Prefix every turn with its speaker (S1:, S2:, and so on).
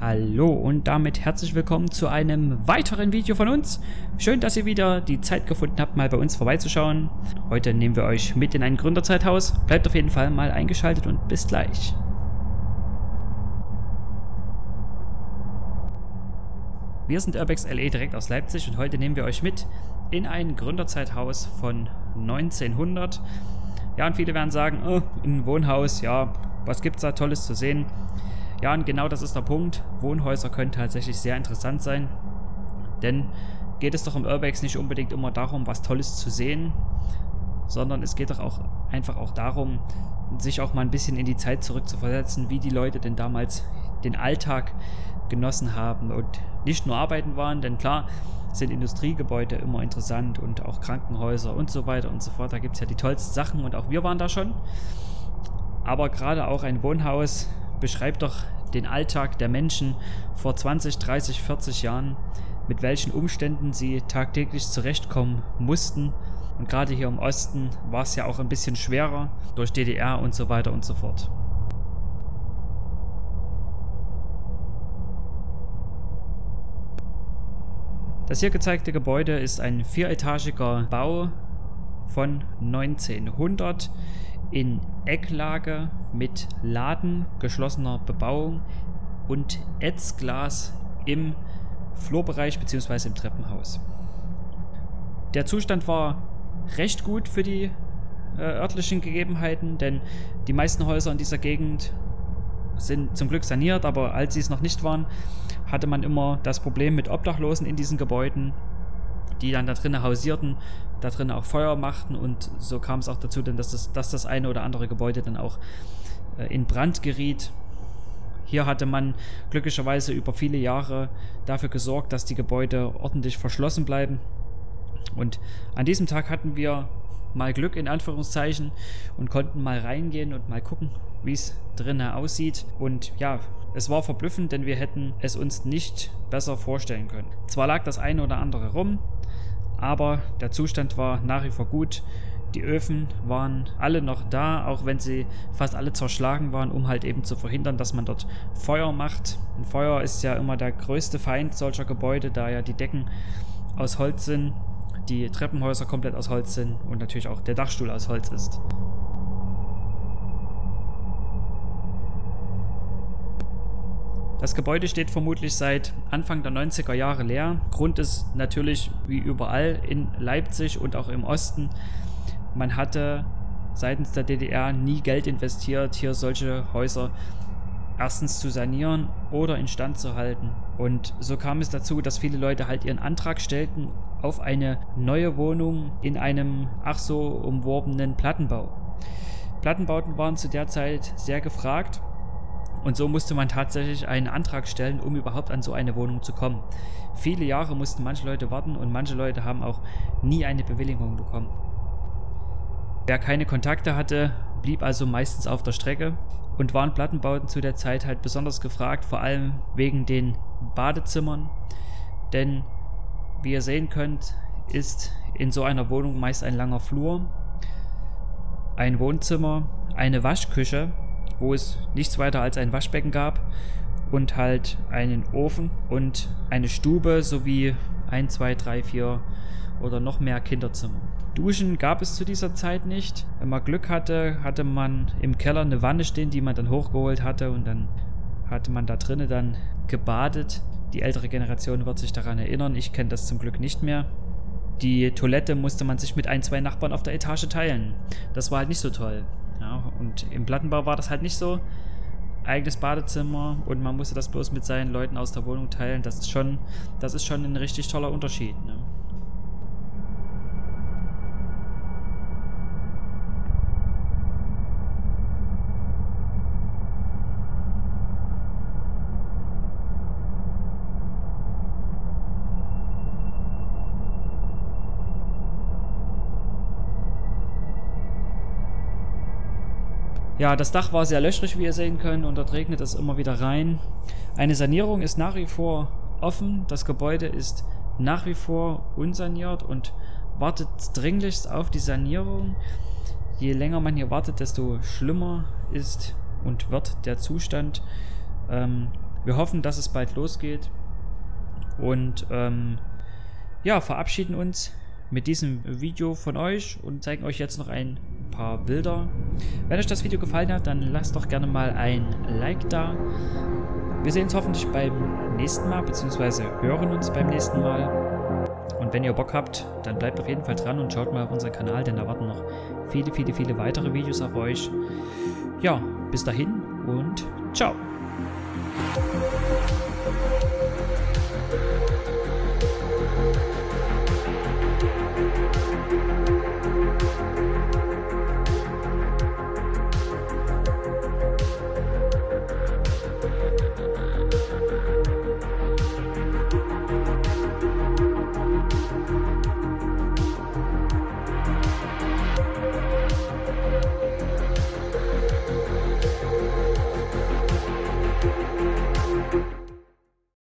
S1: Hallo und damit herzlich willkommen zu einem weiteren Video von uns. Schön, dass ihr wieder die Zeit gefunden habt, mal bei uns vorbeizuschauen. Heute nehmen wir euch mit in ein Gründerzeithaus. Bleibt auf jeden Fall mal eingeschaltet und bis gleich. Wir sind Urbex LE direkt aus Leipzig und heute nehmen wir euch mit in ein Gründerzeithaus von 1900. Ja, und viele werden sagen, oh, ein Wohnhaus, ja, was gibt's da Tolles zu sehen? Ja, und genau das ist der Punkt. Wohnhäuser können tatsächlich sehr interessant sein. Denn geht es doch im Urbex nicht unbedingt immer darum, was Tolles zu sehen, sondern es geht doch auch einfach auch darum, sich auch mal ein bisschen in die Zeit zurückzuversetzen, wie die Leute denn damals den Alltag genossen haben und nicht nur arbeiten waren, denn klar sind Industriegebäude immer interessant und auch Krankenhäuser und so weiter und so fort. Da gibt es ja die tollsten Sachen und auch wir waren da schon. Aber gerade auch ein Wohnhaus beschreibt doch den Alltag der Menschen vor 20, 30, 40 Jahren, mit welchen Umständen sie tagtäglich zurechtkommen mussten. Und gerade hier im Osten war es ja auch ein bisschen schwerer durch DDR und so weiter und so fort. Das hier gezeigte Gebäude ist ein vieretagiger Bau von 1900 in Ecklage mit Laden, geschlossener Bebauung und Etzglas im Flurbereich bzw. im Treppenhaus. Der Zustand war recht gut für die äh, örtlichen Gegebenheiten, denn die meisten Häuser in dieser Gegend sind zum Glück saniert, aber als sie es noch nicht waren, hatte man immer das Problem mit Obdachlosen in diesen Gebäuden die dann da drinnen hausierten, da drinnen auch Feuer machten und so kam es auch dazu, denn dass das, dass das eine oder andere Gebäude dann auch äh, in Brand geriet. Hier hatte man glücklicherweise über viele Jahre dafür gesorgt, dass die Gebäude ordentlich verschlossen bleiben. Und an diesem Tag hatten wir mal Glück in Anführungszeichen und konnten mal reingehen und mal gucken, wie es drinnen aussieht. Und ja, es war verblüffend, denn wir hätten es uns nicht besser vorstellen können. Zwar lag das eine oder andere rum, aber der Zustand war nach wie vor gut. Die Öfen waren alle noch da, auch wenn sie fast alle zerschlagen waren, um halt eben zu verhindern, dass man dort Feuer macht. Ein Feuer ist ja immer der größte Feind solcher Gebäude, da ja die Decken aus Holz sind, die Treppenhäuser komplett aus Holz sind und natürlich auch der Dachstuhl aus Holz ist. Das Gebäude steht vermutlich seit Anfang der 90er Jahre leer. Grund ist natürlich wie überall in Leipzig und auch im Osten. Man hatte seitens der DDR nie Geld investiert, hier solche Häuser erstens zu sanieren oder instand zu halten. Und so kam es dazu, dass viele Leute halt ihren Antrag stellten auf eine neue Wohnung in einem ach so umworbenen Plattenbau. Plattenbauten waren zu der Zeit sehr gefragt und so musste man tatsächlich einen Antrag stellen, um überhaupt an so eine Wohnung zu kommen. Viele Jahre mussten manche Leute warten und manche Leute haben auch nie eine Bewilligung bekommen. Wer keine Kontakte hatte, blieb also meistens auf der Strecke und waren Plattenbauten zu der Zeit halt besonders gefragt, vor allem wegen den Badezimmern. Denn wie ihr sehen könnt, ist in so einer Wohnung meist ein langer Flur, ein Wohnzimmer, eine Waschküche wo es nichts weiter als ein Waschbecken gab und halt einen Ofen und eine Stube sowie ein, zwei, drei, vier oder noch mehr Kinderzimmer. Duschen gab es zu dieser Zeit nicht. Wenn man Glück hatte, hatte man im Keller eine Wanne stehen, die man dann hochgeholt hatte und dann hatte man da drinnen dann gebadet. Die ältere Generation wird sich daran erinnern. Ich kenne das zum Glück nicht mehr. Die Toilette musste man sich mit ein, zwei Nachbarn auf der Etage teilen. Das war halt nicht so toll. Ja, und im Plattenbau war das halt nicht so. Eigenes Badezimmer und man musste das bloß mit seinen Leuten aus der Wohnung teilen. Das ist schon, das ist schon ein richtig toller Unterschied. Ne? Ja, das Dach war sehr löchrig, wie ihr sehen könnt, und dort regnet es immer wieder rein. Eine Sanierung ist nach wie vor offen. Das Gebäude ist nach wie vor unsaniert und wartet dringlichst auf die Sanierung. Je länger man hier wartet, desto schlimmer ist und wird der Zustand. Ähm, Wir hoffen, dass es bald losgeht. Und ähm, ja, verabschieden uns mit diesem Video von euch und zeigen euch jetzt noch ein paar Bilder. Wenn euch das Video gefallen hat, dann lasst doch gerne mal ein Like da. Wir sehen uns hoffentlich beim nächsten Mal, beziehungsweise hören uns beim nächsten Mal. Und wenn ihr Bock habt, dann bleibt auf jeden Fall dran und schaut mal auf unseren Kanal, denn da warten noch viele, viele, viele weitere Videos auf euch. Ja, bis dahin und ciao.